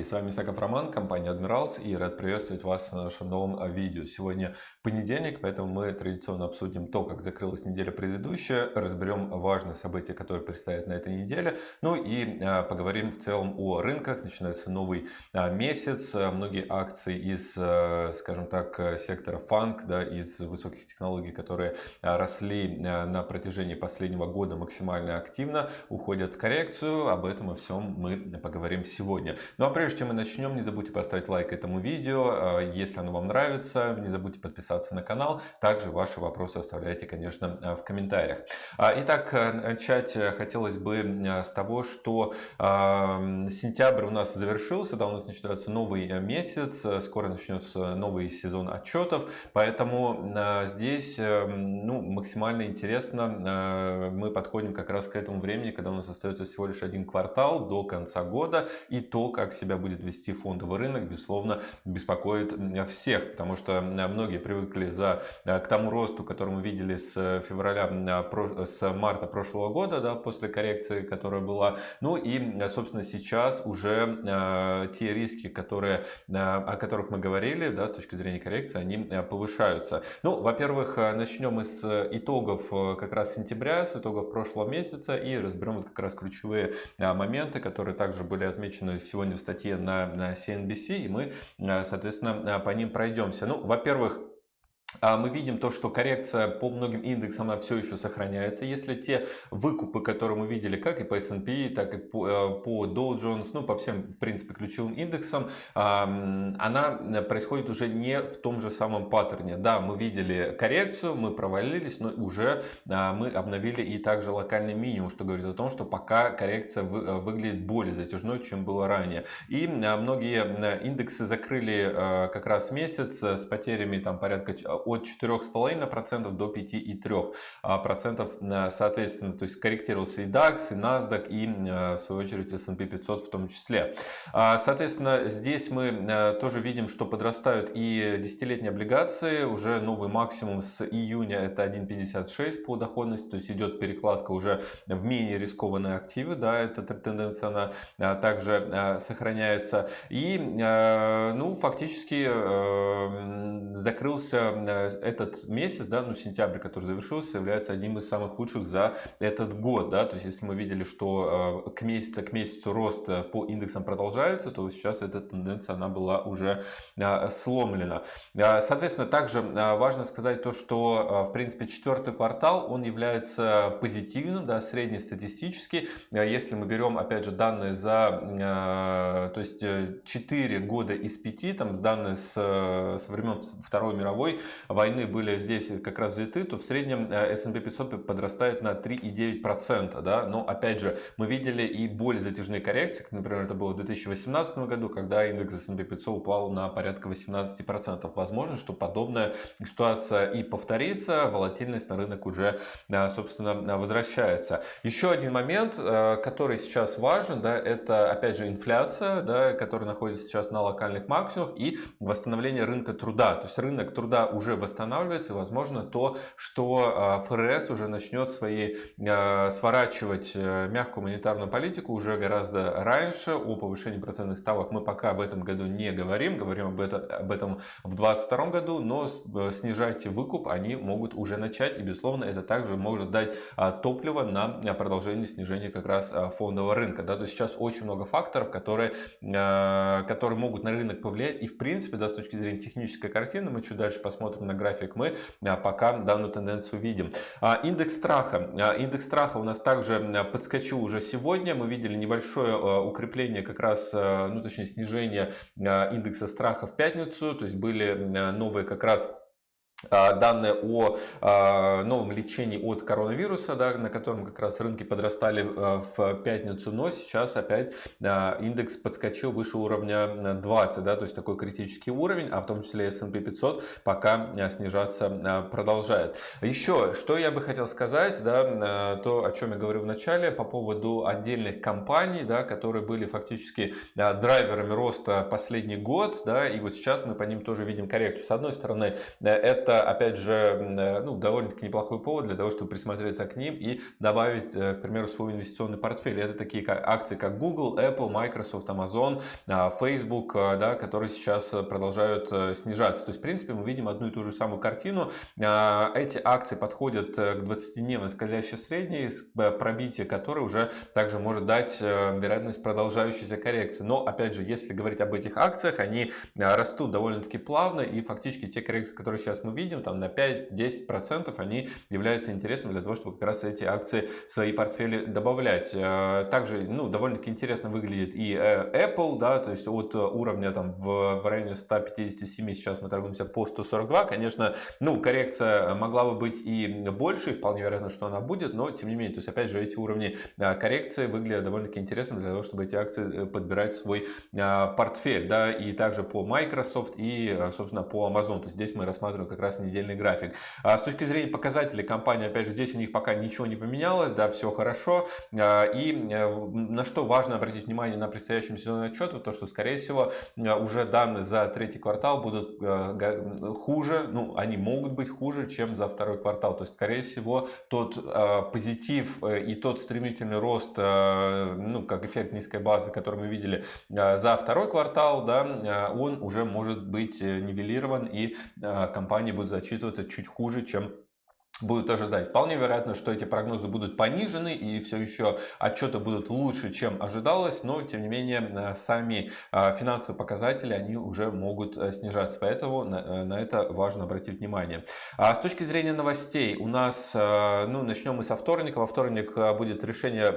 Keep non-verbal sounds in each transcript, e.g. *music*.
Коллеги! С вами Саков Роман, компания Admirals и рад приветствовать вас на нашем новом видео. Сегодня понедельник, поэтому мы традиционно обсудим то, как закрылась неделя предыдущая, разберем важные события, которые предстоят на этой неделе, ну и а, поговорим в целом о рынках. Начинается новый а, месяц, многие акции из, а, скажем так, сектора фанк, да, из высоких технологий, которые росли на протяжении последнего года максимально активно, уходят в коррекцию. Об этом и всем мы поговорим сегодня. Ну а прежде чем мы начнем, не забудьте поставить лайк этому видео, если оно вам нравится, не забудьте подписаться на канал. Также ваши вопросы оставляйте, конечно, э, в комментариях. А, итак, э, начать э, хотелось бы с того, что сентябрь у нас завершился, да, у нас начинается новый месяц, скоро начнется новый сезон отчетов, поэтому здесь ну, максимально интересно, мы подходим как раз к этому времени, когда у нас остается всего лишь один квартал до конца года, и то, как себя будет вести фондовый рынок, безусловно, беспокоит всех, потому что многие привыкли за, э, к тому росту, который мы видели с э, февраля, э, с марта прошлого года, да, после коррекции, которая была. Ну и, собственно, сейчас уже те риски, которые, о которых мы говорили, да, с точки зрения коррекции, они повышаются. Ну, во-первых, начнем с итогов как раз сентября, с итогов прошлого месяца и разберем как раз ключевые моменты, которые также были отмечены сегодня в статье на CNBC, и мы, соответственно, по ним пройдемся. Ну, во-первых, мы видим то, что коррекция по многим индексам она все еще сохраняется. Если те выкупы, которые мы видели как и по S&P, так и по, э, по Dow Jones, ну по всем в принципе ключевым индексам, она происходит уже не в том же самом паттерне. Да, мы видели коррекцию, мы провалились, но уже а, мы обновили и также локальный минимум, что говорит о том, что пока коррекция э, выглядит более затяжной, чем было ранее. И а, многие индексы закрыли как раз месяц с потерями там порядка от 4,5% до 5,3%. Соответственно, то есть корректировался и DAX, и NASDAQ, и в свою очередь S&P 500 в том числе. А, соответственно, здесь мы тоже видим, что подрастают и десятилетние облигации. Уже новый максимум с июня это 1,56 по доходности, то есть идет перекладка уже в менее рискованные активы. Да, эта тенденция она также сохраняется. И ну, фактически закрылся Э, этот месяц, да, ну сентябрь, который завершился, является одним из самых худших за этот год. Да? То есть если мы видели, что э, к месяцу к месяцу рост э, по индексам продолжается, то сейчас эта тенденция она была уже сломлена. Соответственно, также важно сказать то, что в принципе четвертый квартал он является позитивным, да, среднестатистически. Если мы берем опять же данные за то есть 4 года из 5, там данные с, со времен Второй мировой, войны были здесь как раз взяты, то в среднем э, S&P 500 подрастает на 3,9%. Да? Но опять же, мы видели и более затяжные коррекции, как, например, это было в 2018 году, когда индекс S&P 500 упал на порядка 18%. Возможно, что подобная ситуация и повторится, волатильность на рынок уже, э, собственно, возвращается. Еще один момент, э, который сейчас важен, да, это, опять же, инфляция, да, которая находится сейчас на локальных максимумах, и восстановление рынка труда. То есть рынок труда уже уже восстанавливается, возможно, то, что а, ФРС уже начнет свои, а, сворачивать э, мягкую монетарную политику уже гораздо раньше. О повышении процентных ставок мы пока в этом году не говорим, говорим об этом, об этом в 2022 году, но э, снижать выкуп они могут уже начать, и, безусловно, это также может дать а, топливо на продолжение снижения как раз фондового рынка. Да? То есть сейчас очень много факторов, которые, которые могут на рынок повлиять, и, в принципе, да, с точки зрения технической картины, мы чуть дальше посмотрим, на график, мы а, пока данную тенденцию видим. А, индекс страха. А, индекс страха у нас также подскочил уже сегодня. Мы видели небольшое укрепление, как раз, ну точнее снижение индекса страха в пятницу. То есть были новые как раз данные о а, новом лечении от коронавируса, да, на котором как раз рынки подрастали а, в пятницу, но сейчас опять индекс подскочил выше уровня 20, да, то есть такой критический уровень, а в том числе S&P 500 пока снижаться продолжает. Еще, что я бы хотел сказать, да, то, о чем я говорил в начале, по поводу отдельных компаний, да, которые были фактически драйверами роста последний год, да, и вот сейчас мы по ним тоже видим коррекцию. С одной стороны, это это, опять же, ну, довольно-таки неплохой повод для того, чтобы присмотреться к ним и добавить, к примеру, свой инвестиционный портфель. Это такие акции, как Google, Apple, Microsoft, Amazon, Facebook, да, которые сейчас продолжают снижаться. То есть, в принципе, мы видим одну и ту же самую картину. Эти акции подходят к 20-дневной скользящей средней, пробитие которой уже также может дать вероятность продолжающейся коррекции. Но, опять же, если говорить об этих акциях, они растут довольно-таки плавно и фактически те коррекции, которые сейчас мы видим, там на 5-10%, они являются интересными для того, чтобы как раз эти акции в свои портфели добавлять. Э, также, ну, довольно-таки интересно выглядит и э, Apple, да, то есть от уровня там в, в районе 157 сейчас мы торгуемся по 142. Конечно, ну, коррекция могла бы быть и больше, вполне вероятно, что она будет, но тем не менее, то есть опять же эти уровни э, коррекции выглядят довольно-таки интересно для того, чтобы эти акции подбирать свой портфель, да, и также по Microsoft и, собственно, по Amazon. То есть здесь мы рассматриваем как раз недельный график. А с точки зрения показателей компании, опять же, здесь у них пока ничего не поменялось, да, все хорошо. А, и э, на что важно обратить внимание на предстоящем сезонном отчете, то, что, скорее всего, э, уже данные за третий квартал будут э, хуже, ну, они могут быть хуже, чем за второй квартал. То есть, скорее всего, тот позитив и тот стремительный рост, ну, как эффект низкой базы, который мы видели за второй квартал, да, он уже может быть нивелирован и компании будут зачитываться чуть хуже, чем будут ожидать. Вполне вероятно, что эти прогнозы будут понижены и все еще отчеты будут лучше, чем ожидалось, но тем не менее э, сами э, финансовые показатели они уже могут э, снижаться, поэтому на, на это важно обратить внимание. А с точки зрения новостей у нас, ну начнем мы со вторника. Во вторник будет решение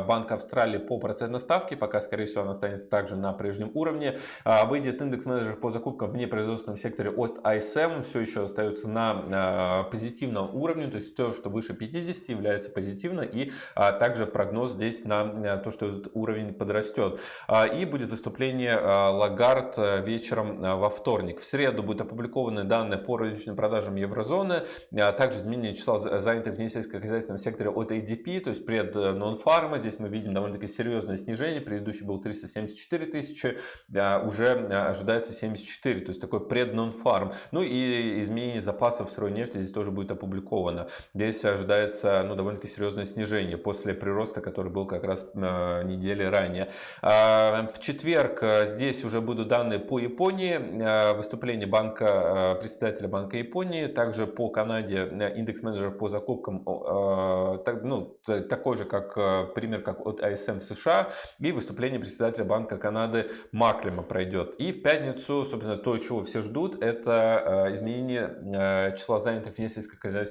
Банка Австралии по процентной ставке, пока скорее всего она останется также на прежнем уровне. А, выйдет индекс менеджер по закупкам в непроизводственном секторе от ISM, все еще остается на позитивном уровне уровню, то есть то, что выше 50 является позитивно и а, также прогноз здесь на то, что этот уровень подрастет. А, и будет выступление а, Лагард а, вечером а, во вторник. В среду будут опубликованы данные по розничным продажам еврозоны, а, также изменение числа занятых в несельскохозяйственном секторе от ADP, то есть пред нон-фарма. Здесь мы видим довольно-таки серьезное снижение. Предыдущий был 374 тысячи, а, уже ожидается 74, то есть такой пред нон-фарм. Ну и изменение запасов сырой нефти здесь тоже будет опубликовано опубликовано. Здесь ожидается ну, довольно-таки серьезное снижение после прироста, который был как раз э, недели ранее. А, в четверг э, здесь уже будут данные по Японии, э, выступление банка, председателя Банка Японии, также по Канаде индекс менеджер по закупкам, ну, такой же как пример, как от ISM в США, и выступление председателя Банка Канады Маклема пройдет. И в пятницу, собственно, то, чего все ждут, это изменение числа занятых в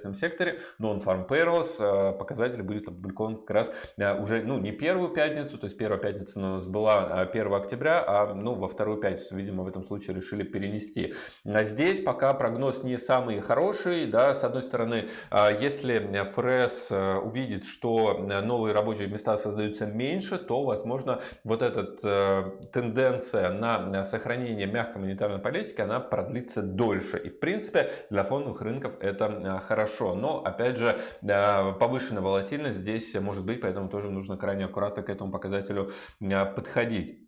несельскохозяйственном секторе Non-Farm Payrolls э, показатель будет опубликован как раз э, уже, ну, не первую пятницу, то есть первая пятница у нас была 1 э, октября, а ну, во вторую пятницу, видимо, в этом случае решили перенести. А здесь пока прогноз не самый хороший, да, с одной стороны, если ФРС увидит, что новые рабочие места создаются меньше, то, возможно, вот эта тенденция на сохранение мягкой монетарной политики, она продлится дольше. И, в принципе, для фондовых рынков это хорошо хорошо. Но, опять же, повышенная волатильность здесь может быть, поэтому тоже нужно крайне аккуратно к этому показателю а, подходить.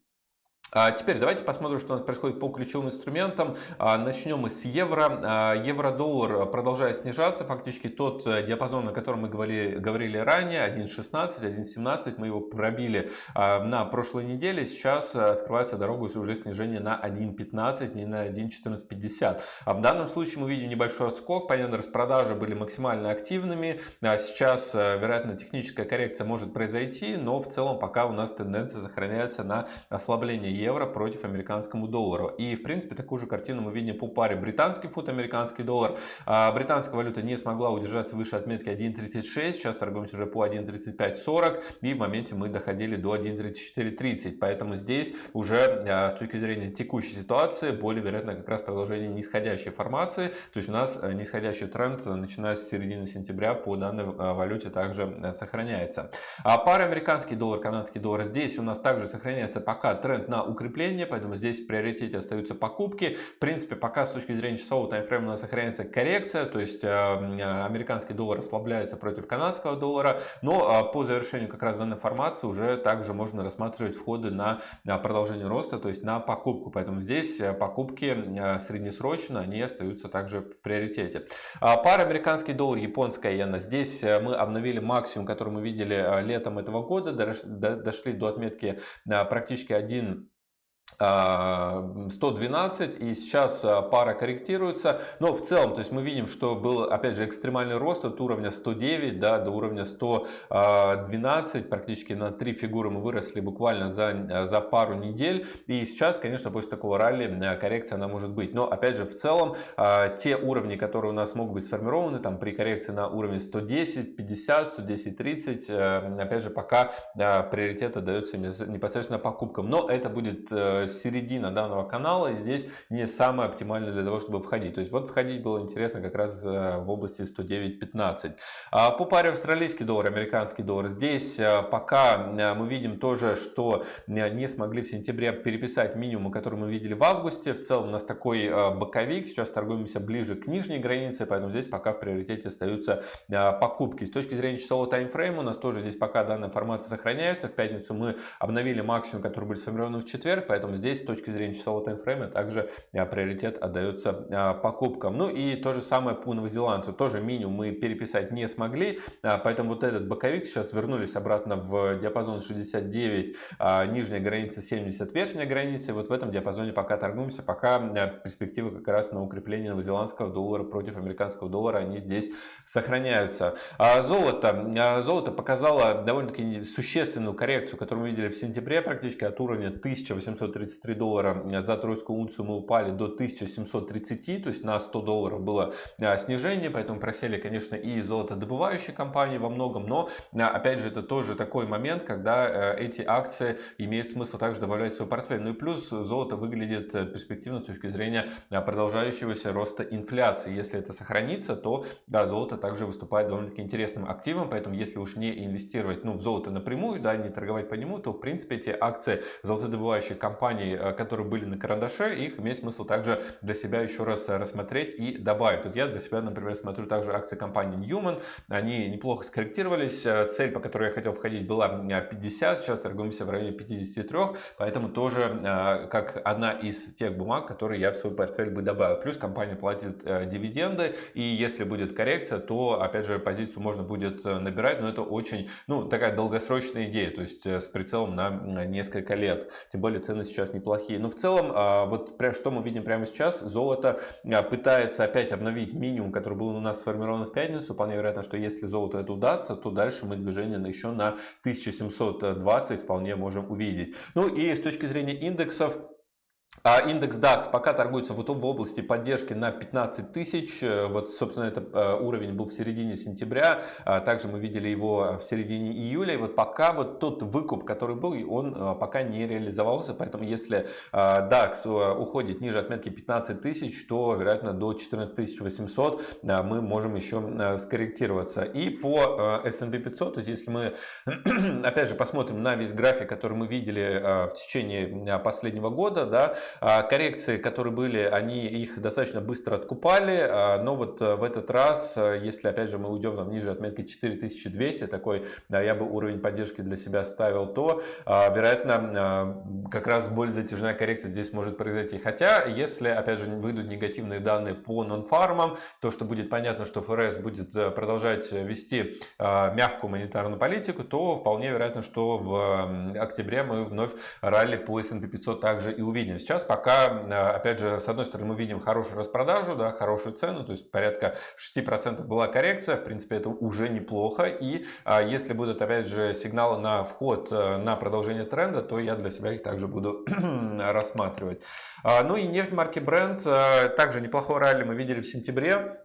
А теперь давайте посмотрим, что у нас происходит по ключевым инструментам. А, начнем мы с евро. А, евро-доллар продолжает снижаться. Фактически тот э, диапазон, на котором мы говорили, говорили ранее, 1.16, 1.17, мы его пробили на прошлой неделе. Сейчас открывается дорога уже снижение на 1.15 не на 1.1450. А в данном случае мы видим небольшой отскок. Понятно, распродажи были максимально активными. Сейчас, э, вероятно, техническая коррекция может произойти, но в целом пока у нас тенденция сохраняется на ослабление евро против американскому доллару. И, в принципе, такую же картину мы видим по паре британский фунт, американский доллар. А британская валюта не смогла удержаться выше отметки 1.36, сейчас торгуемся уже по 1.3540, и в моменте мы доходили до 1.3430. Поэтому здесь уже а, с точки зрения текущей ситуации более вероятно как раз продолжение нисходящей формации. То есть у нас э, нисходящий тренд, начиная с середины сентября по данной а, валюте также э, сохраняется. А пара американский доллар, канадский доллар, здесь у нас также сохраняется пока тренд на укрепление, поэтому здесь в приоритете остаются покупки. В принципе, пока с точки зрения часового таймфрейма у нас сохраняется коррекция, то есть американский доллар ослабляется против канадского доллара, но по завершению как раз данной формации уже также можно рассматривать входы на продолжение роста, то есть на покупку. Поэтому здесь покупки среднесрочно, они остаются также в приоритете. Пара американский доллар, японская иена. Здесь мы обновили максимум, который мы видели летом этого года, дошли до отметки практически 1 112 и сейчас а, пара корректируется. Но в целом то есть мы видим что был опять же экстремальный рост от уровня 109 да, до уровня 112 практически на три фигуры мы выросли буквально за, за пару недель. И сейчас конечно после такого ралли коррекция она может быть. Но опять же в целом те уровни которые у нас могут быть сформированы там при коррекции на уровне 110 50 110 30 опять же пока приоритет отдается непосредственно покупкам. Но это будет э, середина данного канала и здесь не самое оптимальное для того, чтобы входить. То есть вот входить было интересно как раз э, в области 109.15. А по паре австралийский доллар, американский доллар. Здесь э, пока э, мы видим тоже, что не смогли в сентябре переписать минимум, который мы видели в августе. В целом у нас такой боковик. Сейчас торгуемся ближе к нижней границе, поэтому здесь пока в приоритете остаются покупки. С точки зрения часового таймфрейма у нас тоже здесь пока данная информация сохраняется. В пятницу мы обновили максимум, который был сформирован в четверг, поэтому здесь с точки зрения часового таймфрейма также а, приоритет отдается а, покупкам. Ну и то же самое по новозеландцу. Тоже минимум мы переписать не смогли, а, поэтому вот этот боковик сейчас вернулись обратно в диапазон 69, нижняя граница 70, верхняя граница. И вот в этом диапазоне пока торгуемся, пока перспективы как раз на укрепление новозеландского доллара против американского доллара, они здесь сохраняются. Золото. Золото показало довольно-таки существенную коррекцию, которую мы видели в сентябре практически от уровня 1830 33 доллара за тройскую унцию мы упали до 1730, то есть на 100 долларов было а, снижение, поэтому просели, конечно, и золотодобывающие компании во многом, но а, опять же это тоже такой момент, когда э, эти акции имеет смысл также добавлять в свой портфель. Ну и плюс золото выглядит э, перспективно с точки зрения продолжающегося роста инфляции. Если это сохранится, то да, золото также выступает довольно-таки интересным активом, поэтому если уж не инвестировать ну, в золото напрямую, да, не торговать по нему, то в принципе эти акции золотодобывающих компаний компаний, э, которые были на карандаше, их имеет смысл также для себя еще раз рассмотреть и добавить. Вот я для себя, например, смотрю также акции компании Newman, они неплохо скорректировались, э, цель, по которой я хотел входить, была 50, сейчас торгуемся в районе 53, поэтому тоже э, как одна из тех бумаг, которые я в свой портфель бы добавил. Плюс компания платит дивиденды, и если будет коррекция, то, опять же, позицию можно будет набирать, но это очень, ну, такая долгосрочная идея, то есть с прицелом на несколько лет. Тем более цены сейчас сейчас неплохие. Но в целом, а, вот что мы видим прямо сейчас, золото а, пытается опять обновить минимум, который был у нас сформирован в пятницу. Вполне вероятно, что если золото это удастся, то дальше мы движение еще на 1720 вполне можем увидеть. Ну и с точки зрения индексов, индекс DAX пока торгуется вот в области поддержки на 15 тысяч. Э, вот, собственно, это э, уровень был в середине сентября. А также мы видели его в середине июля. И вот пока вот тот выкуп, который был, он э, пока не реализовался. Поэтому если DAX уходит ниже отметки 15 тысяч, то, вероятно, до 14 800 мы можем еще скорректироваться. И по S&P 500, то есть если мы, *clears throat* опять же, посмотрим на весь график, который мы видели в течение последнего года, да, а, коррекции, которые были, они их достаточно быстро откупали, а, но вот э, в этот раз, э, если опять же мы уйдем там, ниже отметки 4200, такой я бы уровень поддержки для себя ставил, то а, вероятно как раз более затяжная коррекция здесь может произойти. Хотя, если опять же выйдут негативные данные по нон-фармам, то что будет понятно, что ФРС будет э, продолжать вести мягкую монетарную политику, то вполне вероятно, что в октябре мы вновь ралли по S&P 500 также и увидим. Сейчас пока, э, опять же, с одной стороны мы видим хорошую распродажу, да, хорошую цену, то есть порядка 6% была коррекция, в принципе это уже неплохо. И если будут, опять же, сигналы на вход э, на продолжение тренда, то я для себя их также буду *clears throat* рассматривать. А, ну и нефть марки Brent, э, также неплохой ралли мы видели в сентябре.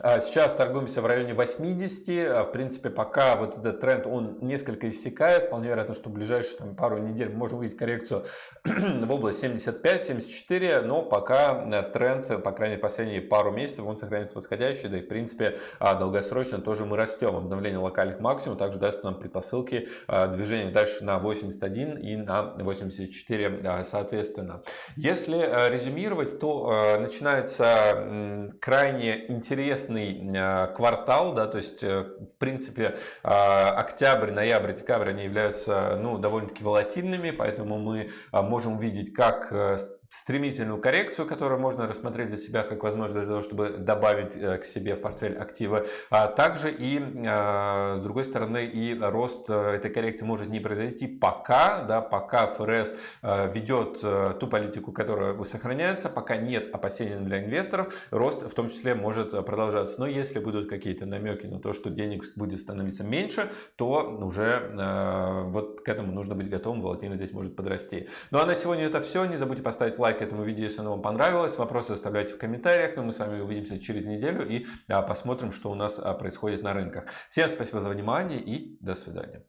А сейчас торгуемся в районе 80. А, в принципе, пока вот этот тренд, он несколько иссякает. Вполне вероятно, что в ближайшие там, пару недель мы можем увидеть коррекцию *clears throat* в область 75-74. Но пока э, тренд, по крайней мере, последние пару месяцев, он сохраняется восходящий. Да и, в принципе, а, долгосрочно тоже мы растем. Обновление локальных максимумов также даст нам предпосылки движения дальше на 81 и на 84 соответственно. Если э, резюмировать, то э, начинается крайне интересно интересный а, квартал, да, то есть, э, в принципе, а, октябрь, ноябрь, декабрь, они являются, ну, довольно-таки волатильными, поэтому мы а, можем увидеть, как э, стремительную коррекцию, которую можно рассмотреть для себя как возможность для того, чтобы добавить э, к себе в портфель активы. А также и, а, с другой стороны, и рост э, этой коррекции может не произойти пока, да, пока ФРС э, ведет ту политику, которая сохраняется, пока нет опасений для инвесторов, рост в том числе может продолжаться. Но если будут какие-то намеки на то, что денег будет становиться меньше, то уже вот к этому нужно быть готовым, волатильность здесь может подрасти. Ну а на сегодня это все. Не забудьте поставить лайк этому видео, если оно вам понравилось. Вопросы оставляйте в комментариях. Но мы с вами увидимся через неделю и а, посмотрим, что у нас а, происходит на рынках. Всем спасибо за внимание и до свидания.